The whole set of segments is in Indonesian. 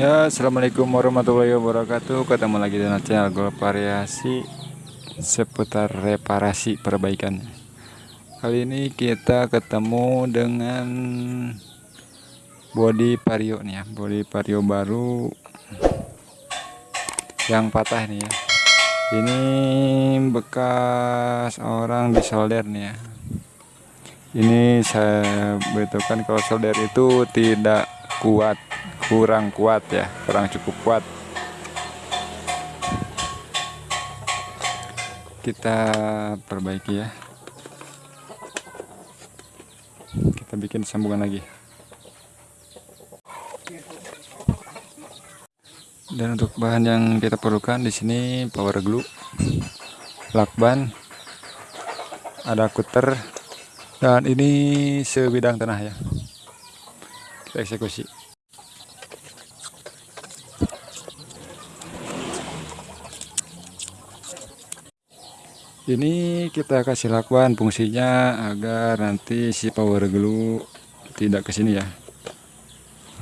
Ya, assalamualaikum warahmatullahi wabarakatuh. Ketemu lagi dengan channel Golf Variasi seputar reparasi perbaikan. Kali ini kita ketemu dengan body vario nih ya, body vario baru yang patah nih ya. Ini bekas orang di solder nih ya. Ini saya betulkan kalau solder itu tidak kuat kurang kuat ya kurang cukup kuat. Kita perbaiki ya. Kita bikin sambungan lagi. Dan untuk bahan yang kita perlukan di sini power glue lakban ada kuter dan ini sebidang tanah ya. Kita eksekusi ini kita kasih lakukan fungsinya agar nanti si power glue tidak ke sini ya.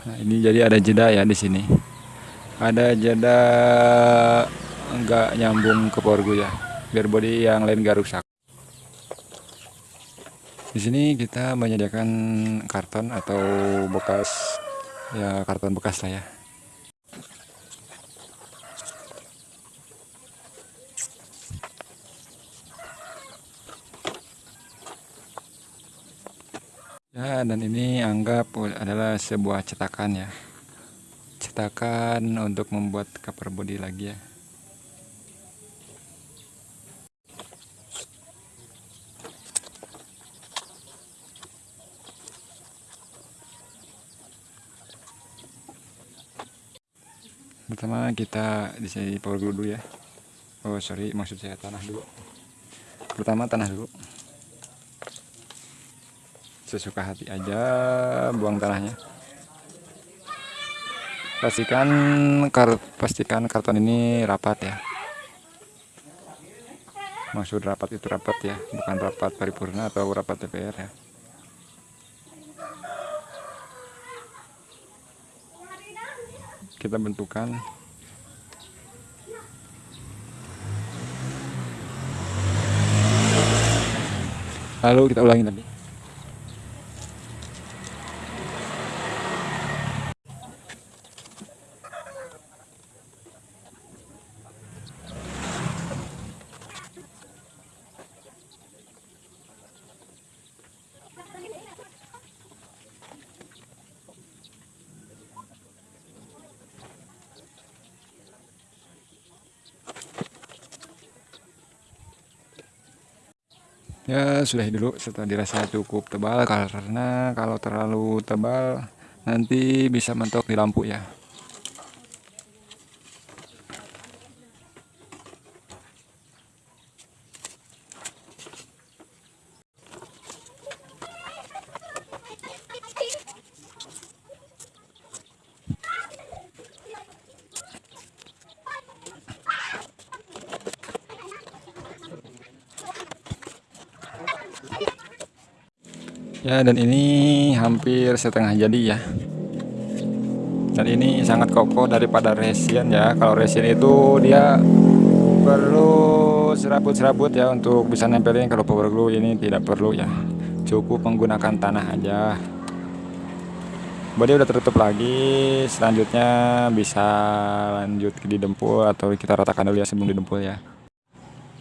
Nah, ini jadi ada jeda ya di sini. Ada jeda enggak nyambung ke power glue ya biar body yang lain gak rusak. Di sini kita menyediakan karton atau bekas ya karton bekas lah ya Ya, dan ini anggap adalah sebuah cetakan ya. Cetakan untuk membuat cover body lagi ya. Pertama kita di sini power dulu ya. Oh sorry, maksud saya tanah dulu. Pertama tanah dulu sesuka hati aja buang tanahnya. Pastikan kar pastikan karton ini rapat ya. Maksud rapat itu rapat ya bukan rapat paripurna atau rapat DPR ya. Kita bentukan. Lalu kita ulangi lagi ya sudah dulu setelah dirasa cukup tebal karena kalau terlalu tebal nanti bisa mentok di lampu ya ya dan ini hampir setengah jadi ya. Dan ini sangat kokoh daripada resin ya. Kalau resin itu dia perlu serabut-serabut ya untuk bisa nempelin. Kalau power glue ini tidak perlu ya. Cukup menggunakan tanah aja. Body udah tertutup lagi. Selanjutnya bisa lanjut di dempul atau kita ratakan dulu ya sebelum didempul ya.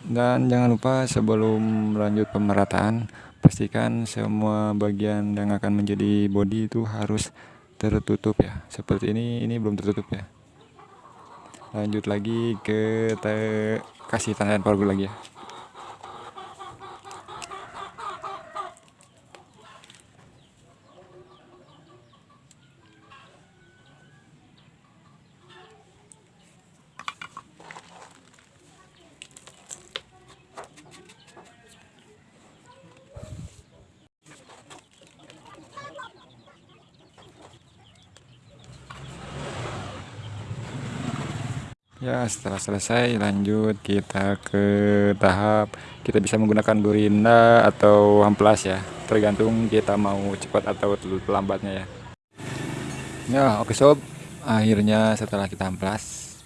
Dan jangan lupa sebelum lanjut pemerataan pastikan semua bagian yang akan menjadi body itu harus tertutup ya. Seperti ini ini belum tertutup ya. Lanjut lagi ke kasih tanda power lagi ya ya setelah selesai lanjut kita ke tahap kita bisa menggunakan burinda atau amplas ya. Tergantung kita mau cepat atau lambatnya ya. Ya oke sob. Akhirnya setelah kita amplas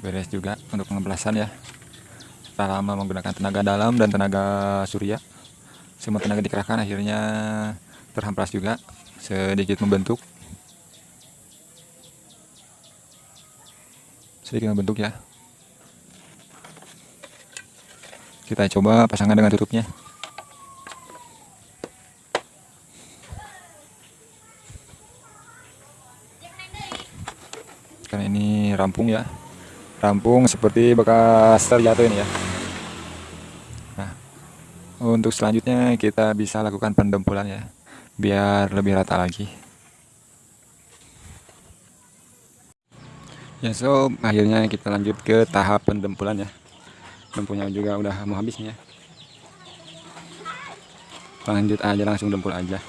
beres juga untuk pengemplasan ya. Setelah lama menggunakan tenaga dalam dan tenaga surya. Semua tenaga dikerahkan akhirnya terhamplas juga sedikit membentuk sedikit membentuk ya. Kita coba pasangkan dengan tutupnya. Karena ini rampung ya. Rampung seperti bekas terjatuh ini ya. Nah untuk selanjutnya kita bisa lakukan pendempulan ya. Biar lebih rata lagi ya so akhirnya kita lanjut ke tahap pendempulan ya. Lampunya juga udah mau habis nih ya. Lanjut aja langsung dempul aja.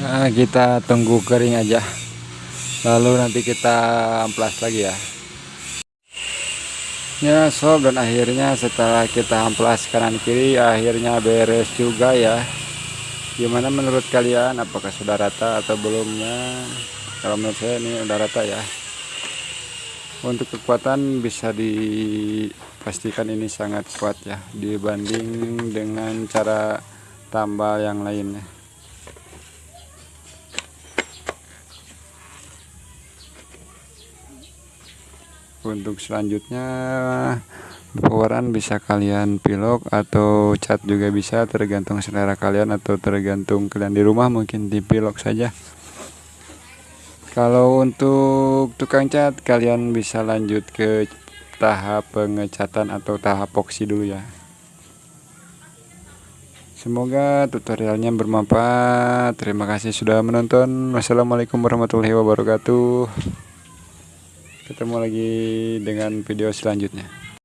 Nah kita tunggu kering aja. Lalu nanti kita amplas lagi ya. Ya sob dan akhirnya setelah kita amplas kanan kiri akhirnya beres juga ya gimana menurut kalian? Apakah sudah rata atau belumnya kalau menurut saya ini udah rata ya. Untuk kekuatan bisa dipastikan ini sangat kuat ya dibanding dengan cara tambal yang lainnya untuk selanjutnya poweran bisa kalian pilok atau cat juga bisa tergantung selera kalian atau tergantung kalian di rumah mungkin dipilok saja. Kalau untuk tukang cat kalian bisa lanjut ke tahap pengecatan atau tahap epoxy dulu ya. Semoga tutorialnya bermanfaat. Terima kasih sudah menonton. Wassalamualaikum warahmatullahi wabarakatuh. Ketemu lagi dengan video selanjutnya